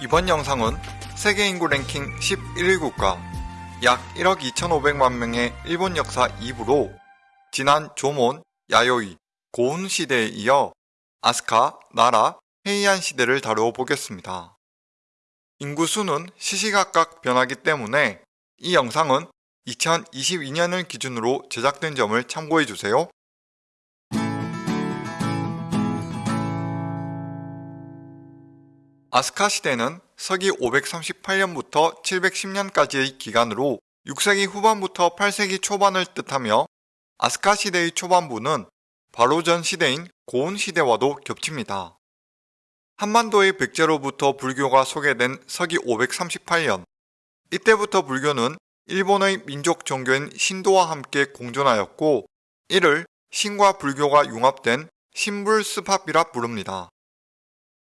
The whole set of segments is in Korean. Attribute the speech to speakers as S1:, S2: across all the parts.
S1: 이번 영상은 세계 인구 랭킹 11국가 약 1억 2,500만 명의 일본 역사 2부로 지난 조몬, 야요이, 고운 시대에 이어 아스카, 나라, 헤이안 시대를 다루어 보겠습니다. 인구 수는 시시각각 변하기 때문에 이 영상은 2022년을 기준으로 제작된 점을 참고해주세요. 아스카 시대는 서기 538년부터 710년까지의 기간으로 6세기 후반부터 8세기 초반을 뜻하며 아스카 시대의 초반부는 바로 전 시대인 고운 시대와도 겹칩니다. 한반도의 백제로부터 불교가 소개된 서기 538년 이때부터 불교는 일본의 민족 종교인 신도와 함께 공존하였고 이를 신과 불교가 융합된 신불스팝이라 부릅니다.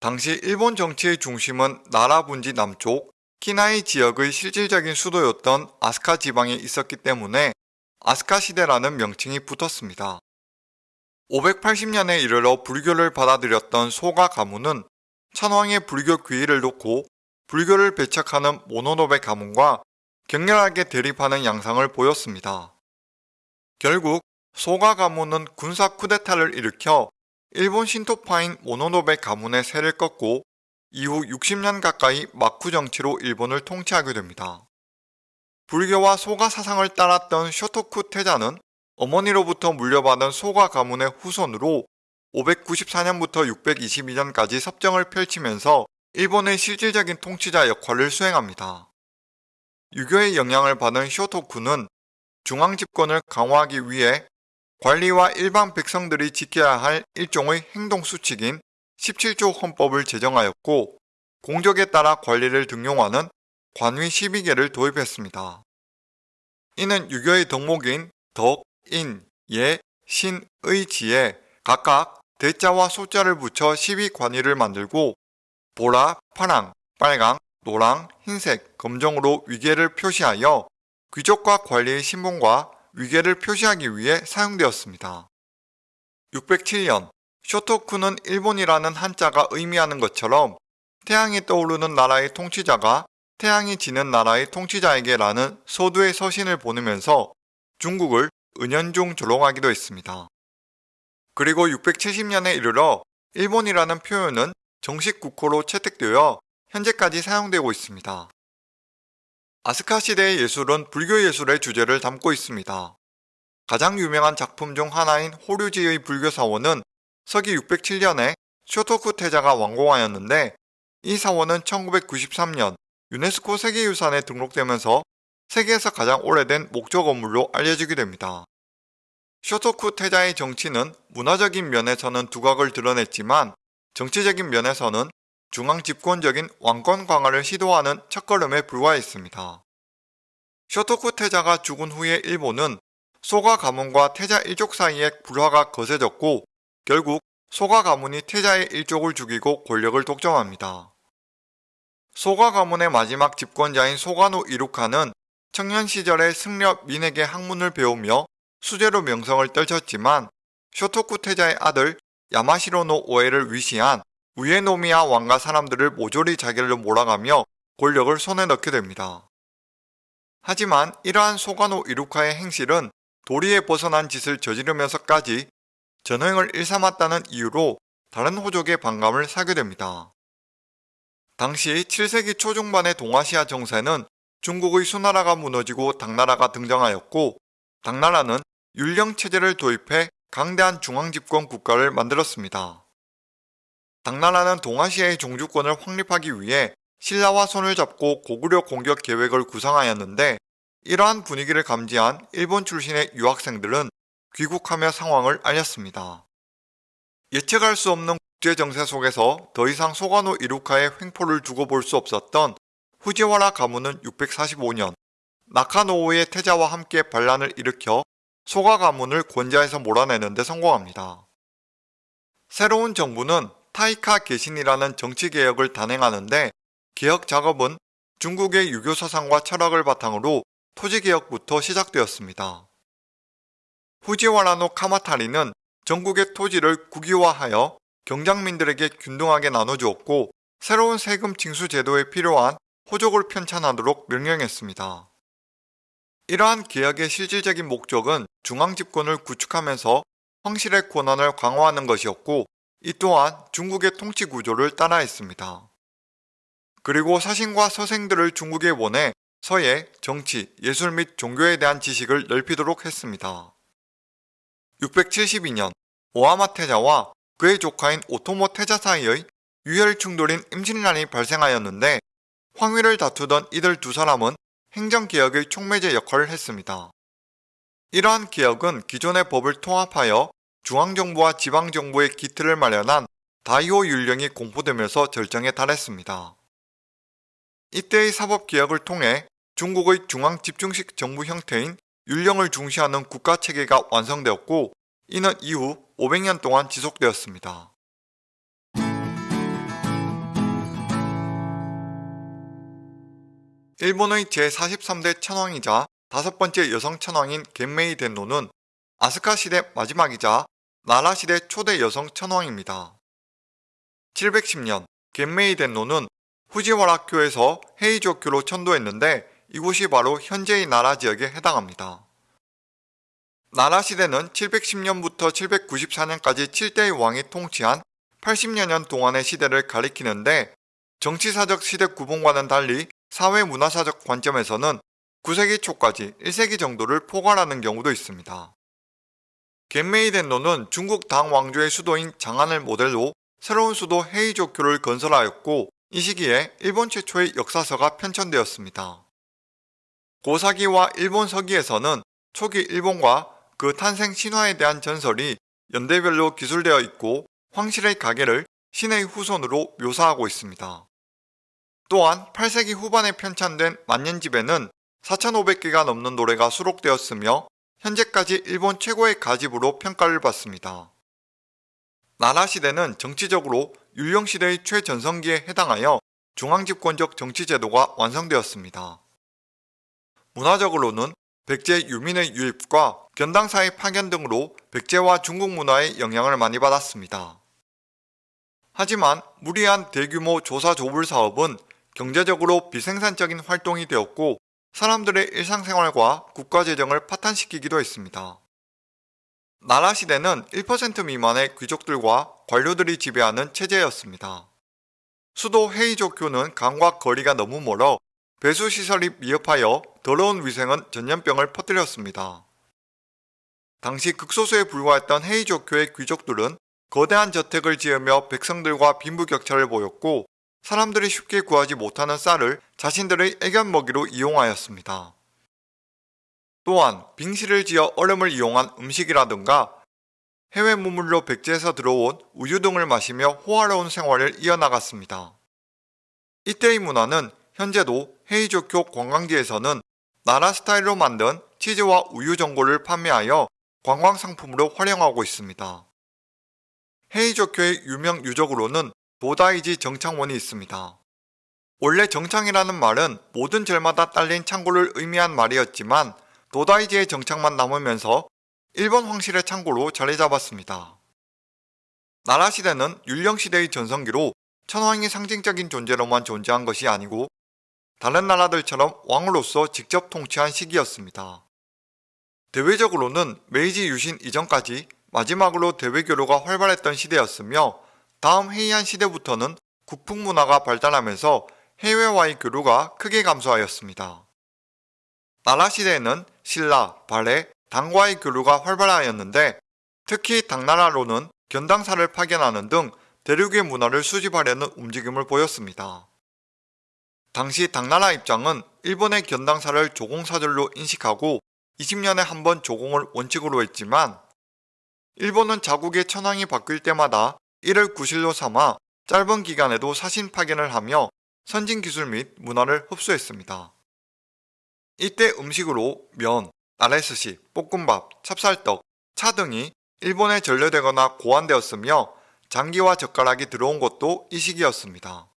S1: 당시 일본 정치의 중심은 나라 분지 남쪽 키나이 지역의 실질적인 수도였던 아스카 지방에 있었기 때문에 아스카 시대라는 명칭이 붙었습니다. 580년에 이르러 불교를 받아들였던 소가 가문은 천황의 불교 귀의를 놓고 불교를 배척하는 모노노베 가문과 격렬하게 대립하는 양상을 보였습니다. 결국 소가 가문은 군사 쿠데타를 일으켜 일본 신토파인 모노노베 가문의 세를 꺾고 이후 60년 가까이 마쿠 정치로 일본을 통치하게 됩니다. 불교와 소가 사상을 따랐던 쇼토쿠 태자는 어머니로부터 물려받은 소가 가문의 후손으로 594년부터 622년까지 섭정을 펼치면서 일본의 실질적인 통치자 역할을 수행합니다. 유교의 영향을 받은 쇼토쿠는 중앙 집권을 강화하기 위해 관리와 일반 백성들이 지켜야 할 일종의 행동수칙인 17조 헌법을 제정하였고 공적에 따라 관리를 등용하는 관위 12개를 도입했습니다. 이는 유교의 덕목인 덕, 인, 예, 신, 의, 지에 각각 대자와 소자를 붙여 12관위를 만들고 보라, 파랑, 빨강, 노랑, 흰색, 검정으로 위계를 표시하여 귀족과 관리의 신분과 위계를 표시하기 위해 사용되었습니다. 607년 쇼토쿠는 일본이라는 한자가 의미하는 것처럼 태양이 떠오르는 나라의 통치자가 태양이 지는 나라의 통치자에게 라는 소두의 서신을 보내면서 중국을 은연중 조롱하기도 했습니다. 그리고 670년에 이르러 일본이라는 표현은 정식 국호로 채택되어 현재까지 사용되고 있습니다. 아스카 시대의 예술은 불교 예술의 주제를 담고 있습니다. 가장 유명한 작품 중 하나인 호류지의 불교 사원은 서기 607년에 쇼토쿠 태자가 완공하였는데 이 사원은 1993년 유네스코 세계유산에 등록되면서 세계에서 가장 오래된 목조 건물로 알려지게 됩니다. 쇼토쿠 태자의 정치는 문화적인 면에서는 두각을 드러냈지만 정치적인 면에서는 중앙 집권적인 왕권 강화를 시도하는 첫걸음에 불과했습니다. 쇼토쿠 태자가 죽은 후에 일본은 소가 가문과 태자 일족 사이에 불화가 거세졌고 결국 소가 가문이 태자의 일족을 죽이고 권력을 독점합니다. 소가 가문의 마지막 집권자인 소가노 이루카는 청년 시절에 승려 민에게 학문을 배우며 수제로 명성을 떨쳤지만 쇼토쿠 태자의 아들 야마시로노 오에를 위시한 우에노미야 왕가 사람들을 모조리 자기를 몰아가며 권력을 손에 넣게 됩니다. 하지만 이러한 소가노 이루카의 행실은 도리에 벗어난 짓을 저지르면서까지 전횡을 일삼았다는 이유로 다른 호족의 반감을 사게 됩니다. 당시 7세기 초중반의 동아시아 정세는 중국의 수나라가 무너지고 당나라가 등장하였고 당나라는 율령체제를 도입해 강대한 중앙집권 국가를 만들었습니다. 당나라는 동아시아의 종주권을 확립하기 위해 신라와 손을 잡고 고구려 공격 계획을 구상하였는데 이러한 분위기를 감지한 일본 출신의 유학생들은 귀국하며 상황을 알렸습니다. 예측할 수 없는 국제정세 속에서 더 이상 소가노 이루카의 횡포를 두고 볼 수 없었던 후지와라 가문은 645년 나카노우의 태자와 함께 반란을 일으켜 소가 가문을 권좌에서 몰아내는 데 성공합니다. 새로운 정부는 타이카 개신이라는 정치개혁을 단행하는데 개혁 작업은 중국의 유교 사상과 철학을 바탕으로 토지개혁부터 시작되었습니다. 후지와라노 카마타리는 전국의 토지를 국유화하여 경장민들에게 균등하게 나눠주었고 새로운 세금 징수 제도에 필요한 호족을 편찬하도록 명령했습니다. 이러한 개혁의 실질적인 목적은 중앙 집권을 구축하면서 황실의 권한을 강화하는 것이었고 이 또한 중국의 통치 구조를 따라했습니다. 그리고 사신과 서생들을 중국에 보내 서예, 정치, 예술 및 종교에 대한 지식을 넓히도록 했습니다. 672년 오하마 태자와 그의 조카인 오토모 태자 사이의 유혈 충돌인 임진란이 발생하였는데 황위를 다투던 이들 두 사람은 행정개혁의 촉매제 역할을 했습니다. 이러한 개혁은 기존의 법을 통합하여 중앙정부와 지방정부의 기틀을 마련한 다이오 율령이 공포되면서 절정에 달했습니다. 이때의 사법개혁을 통해 중국의 중앙집중식 정부 형태인 율령을 중시하는 국가체계가 완성되었고 이는 이후 500년 동안 지속되었습니다. 일본의 제43대 천황이자 다섯 번째 여성 천황인 겐메이 덴노는 아스카 시대 마지막이자 나라 시대 초대 여성 천황입니다. 710년 겐메이 덴노는 후지와라교에서 헤이조교로 천도했는데 이곳이 바로 현재의 나라 지역에 해당합니다. 나라 시대는 710년부터 794년까지 7대의 왕이 통치한 80여 년 동안의 시대를 가리키는데 정치사적 시대 구분과는 달리 사회문화사적 관점에서는 9세기 초까지 1세기 정도를 포괄하는 경우도 있습니다. 겐메이덴노는 중국 당 왕조의 수도인 장안을 모델로 새로운 수도 헤이조교를 건설하였고 이 시기에 일본 최초의 역사서가 편찬되었습니다. 고사기와 일본 서기에서는 초기 일본과 그 탄생 신화에 대한 전설이 연대별로 기술되어 있고 황실의 가계를 신의 후손으로 묘사하고 있습니다. 또한 8세기 후반에 편찬된 만년집에는 4,500개가 넘는 노래가 수록되었으며 현재까지 일본 최고의 가집으로 평가를 받습니다. 나라 시대는 정치적으로 율령시대의 최전성기에 해당하여 중앙집권적 정치제도가 완성되었습니다. 문화적으로는 백제 유민의 유입과 견당사의 파견 등으로 백제와 중국 문화의 영향을 많이 받았습니다. 하지만 무리한 대규모 조사 조불 사업은 경제적으로 비생산적인 활동이 되었고 사람들의 일상생활과 국가재정을 파탄시키기도 했습니다. 나라 시대는 1% 미만의 귀족들과 관료들이 지배하는 체제였습니다. 수도 헤이조교는 강과 거리가 너무 멀어 배수시설이 미흡하여 더러운 위생은 전염병을 퍼뜨렸습니다. 당시 극소수에 불과했던 헤이조교의 귀족들은 거대한 저택을 지으며 백성들과 빈부격차를 보였고 사람들이 쉽게 구하지 못하는 쌀을 자신들의 애견 먹이로 이용하였습니다. 또한 빙시를 지어 얼음을 이용한 음식이라든가 해외 무물로 백제에서 들어온 우유 등을 마시며 호화로운 생활을 이어나갔습니다. 이때의 문화는 현재도 헤이조쿄 관광지에서는 나라 스타일로 만든 치즈와 우유 전골을 판매하여 관광 상품으로 활용하고 있습니다. 헤이조쿄의 유명 유적으로는 도다이지 정창원이 있습니다. 원래 정창이라는 말은 모든 절마다 딸린 창고를 의미한 말이었지만 도다이지의 정창만 남으면서 일본 황실의 창고로 자리 잡았습니다. 나라 시대는 율령시대의 전성기로 천황이 상징적인 존재로만 존재한 것이 아니고 다른 나라들처럼 왕으로서 직접 통치한 시기였습니다. 대외적으로는 메이지 유신 이전까지 마지막으로 대외교류가 활발했던 시대였으며 다음 해이한 시대부터는 국풍 문화가 발달하면서 해외와의 교류가 크게 감소하였습니다. 나라 시대에는 신라, 발해, 당과의 교류가 활발하였는데 특히 당나라로는 견당사를 파견하는 등 대륙의 문화를 수집하려는 움직임을 보였습니다. 당시 당나라 입장은 일본의 견당사를 조공사절로 인식하고 20년에 한 번 조공을 원칙으로 했지만 일본은 자국의 천황이 바뀔 때마다 이를 구실로 삼아 짧은 기간에도 사신 파견을 하며 선진 기술 및 문화를 흡수했습니다. 이때 음식으로 면, 아레스시, 볶음밥, 찹쌀떡, 차 등이 일본에 전려되거나 고안되었으며 장기와 젓가락이 들어온 것도 이 시기였습니다.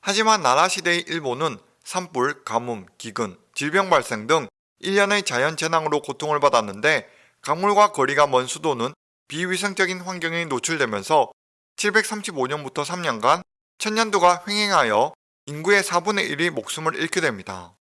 S1: 하지만 나라 시대의 일본은 산불, 가뭄, 기근, 질병 발생 등 1년의 자연재난으로 고통을 받았는데 강물과 거리가 먼 수도는 비위생적인 환경에 노출되면서 735년부터 3년간 천년도가 횡행하여 인구의 4분의 1이 목숨을 잃게 됩니다.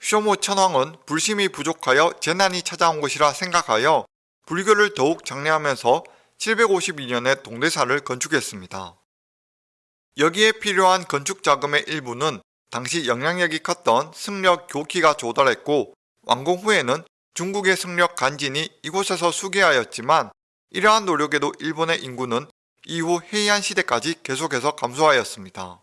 S1: 쇼모 천황은 불심이 부족하여 재난이 찾아온 것이라 생각하여 불교를 더욱 장려하면서 752년에 동대사를 건축했습니다. 여기에 필요한 건축 자금의 일부는 당시 영향력이 컸던 승려 교키가 조달했고 완공 후에는 중국의 승려 간진이 이곳에서 수개하였지만 이러한 노력에도 일본의 인구는 이후 헤이안 시대까지 계속해서 감소하였습니다.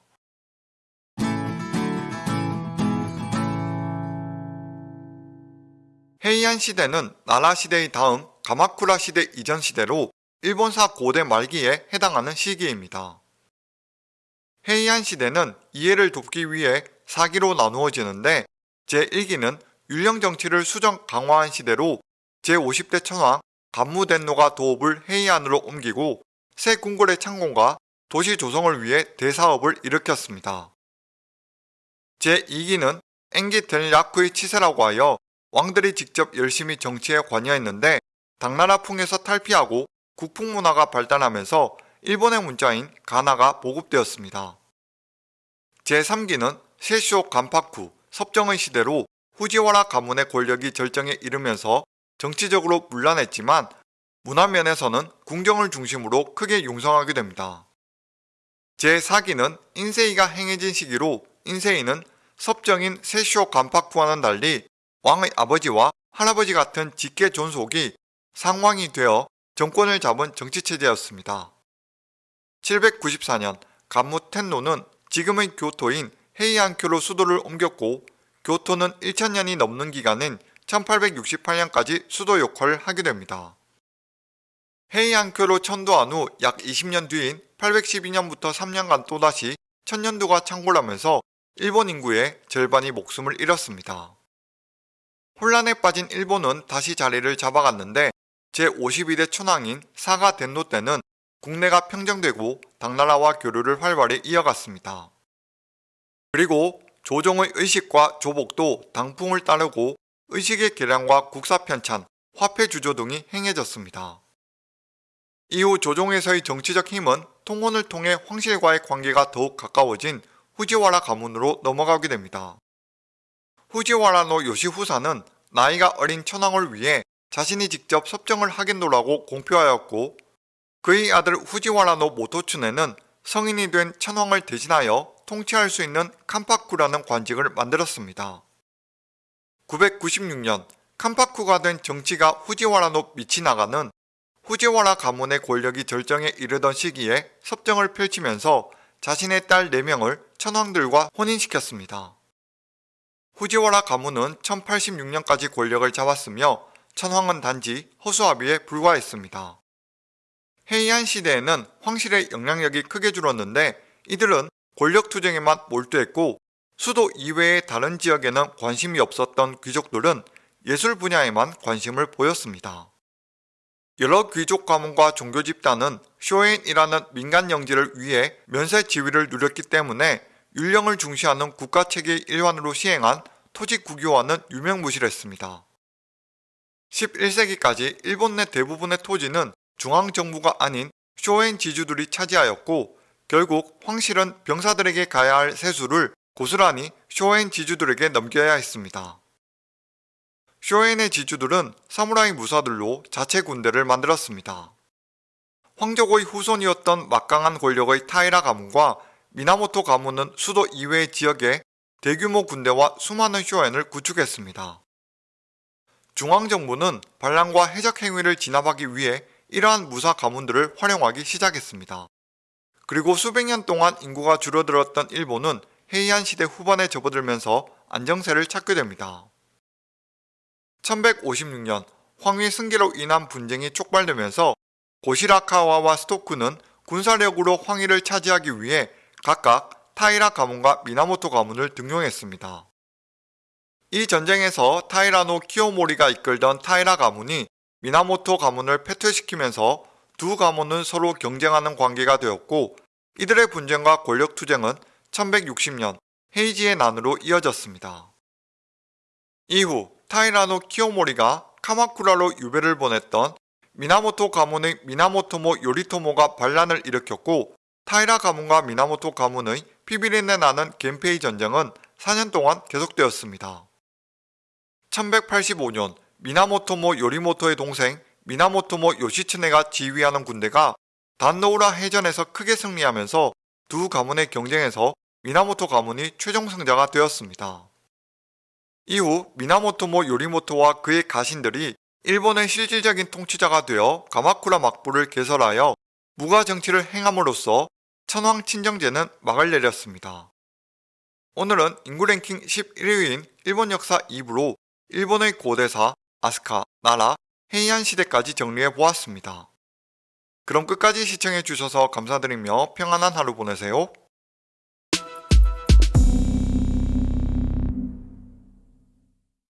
S1: 헤이안 시대는 나라 시대의 다음 가마쿠라 시대 이전 시대로 일본사 고대 말기에 해당하는 시기입니다. 헤이안 시대는 이해를 돕기 위해 4기로 나누어지는데 제1기는 율령 정치를 수정 강화한 시대로 제50대 천황 간무덴노가 도읍을 헤이안으로 옮기고 새 궁궐의 창공과 도시 조성을 위해 대사업을 일으켰습니다. 제2기는 엥기 델야쿠의 치세라고 하여 왕들이 직접 열심히 정치에 관여했는데 당나라 풍에서 탈피하고 국풍 문화가 발달하면서 일본의 문자인 가나가 보급되었습니다. 제3기는 세쇼 간파쿠 섭정의 시대로 후지와라 가문의 권력이 절정에 이르면서 정치적으로 문란했지만 문화면에서는 궁정을 중심으로 크게 융성하게 됩니다. 제4기는 인세이가 행해진 시기로 인세이는 섭정인 세쇼 간파쿠와는 달리 왕의 아버지와 할아버지 같은 직계 존속이 상왕이 되어 정권을 잡은 정치체제였습니다. 794년 간무 텐노는 지금의 교토인 헤이안교로 수도를 옮겼고 교토는 1000년이 넘는 기간인 1868년까지 수도 역할을 하게 됩니다. 헤이안교로 천도한 후 약 20년 뒤인 812년부터 3년간 또다시 천년도가 창궐하면서 일본 인구의 절반이 목숨을 잃었습니다. 혼란에 빠진 일본은 다시 자리를 잡아갔는데 제52대 천황인 사가 덴노 때는 국내가 평정되고 당나라와 교류를 활발히 이어갔습니다. 그리고 조정의 의식과 조복도 당풍을 따르고 의식의 개량과 국사 편찬, 화폐 주조 등이 행해졌습니다. 이후 조정에서의 정치적 힘은 통혼을 통해 황실과의 관계가 더욱 가까워진 후지와라 가문으로 넘어가게 됩니다. 후지와라노 요시후사는 나이가 어린 천황을 위해 자신이 직접 섭정을 하겠노라고 공표하였고 그의 아들 후지와라노 모토춘에는 성인이 된 천황을 대신하여 통치할 수 있는 캄파쿠라는 관직을 만들었습니다. 996년 캄파쿠가 된 정치가 후지와라노 미치나가는 후지와라 가문의 권력이 절정에 이르던 시기에 섭정을 펼치면서 자신의 딸 4명을 천황들과 혼인시켰습니다. 후지와라 가문은 1086년까지 권력을 잡았으며 천황은 단지 허수아비에 불과했습니다. 헤이안 시대에는 황실의 영향력이 크게 줄었는데 이들은 권력투쟁에만 몰두했고 수도 이외의 다른 지역에는 관심이 없었던 귀족들은 예술 분야에만 관심을 보였습니다. 여러 귀족 가문과 종교 집단은 쇼엔이라는 민간 영지를 위해 면세 지위를 누렸기 때문에 율령을 중시하는 국가체계의 일환으로 시행한 토지 국유화는 유명무실했습니다. 11세기까지 일본 내 대부분의 토지는 중앙정부가 아닌 쇼엔 지주들이 차지하였고 결국 황실은 병사들에게 가야 할 세수를 고스란히 쇼엔 지주들에게 넘겨야 했습니다. 쇼엔의 지주들은 사무라이 무사들로 자체 군대를 만들었습니다. 황족의 후손이었던 막강한 권력의 타이라 가문과 미나모토 가문은 수도 이외의 지역에 대규모 군대와 수많은 쇼엔을 구축했습니다. 중앙정부는 반란과 해적 행위를 진압하기 위해 이러한 무사 가문들을 활용하기 시작했습니다. 그리고 수백 년 동안 인구가 줄어들었던 일본은 헤이안 시대 후반에 접어들면서 안정세를 찾게 됩니다. 1156년 황위 승계로 인한 분쟁이 촉발되면서 고시라카와와 스토크는 군사력으로 황위를 차지하기 위해 각각 타이라 가문과 미나모토 가문을 등용했습니다. 이 전쟁에서 타이라노 키오모리가 이끌던 타이라 가문이 미나모토 가문을 패퇴시키면서 두 가문은 서로 경쟁하는 관계가 되었고 이들의 분쟁과 권력투쟁은 1160년 헤이지의 난으로 이어졌습니다. 이후 타이라노 키오모리가 카마쿠라로 유배를 보냈던 미나모토 가문의 미나모토모 요리토모가 반란을 일으켰고 타이라 가문과 미나모토 가문의 피비린내 나는 겐페이 전쟁은 4년 동안 계속되었습니다. 1185년 미나모토모 요리모토의 동생 미나모토모 요시츠네가 지휘하는 군대가 단노우라 해전에서 크게 승리하면서 두 가문의 경쟁에서 미나모토 가문이 최종 승자가 되었습니다. 이후 미나모토모 요리모토와 그의 가신들이 일본의 실질적인 통치자가 되어 가마쿠라 막부를 개설하여 무가 정치를 행함으로써 천황 친정제는 막을 내렸습니다. 오늘은 인구 랭킹 11위인 일본 역사 2부로 일본의 고대사, 아스카, 나라, 헤이안 시대까지 정리해 보았습니다. 그럼 끝까지 시청해 주셔서 감사드리며 평안한 하루 보내세요.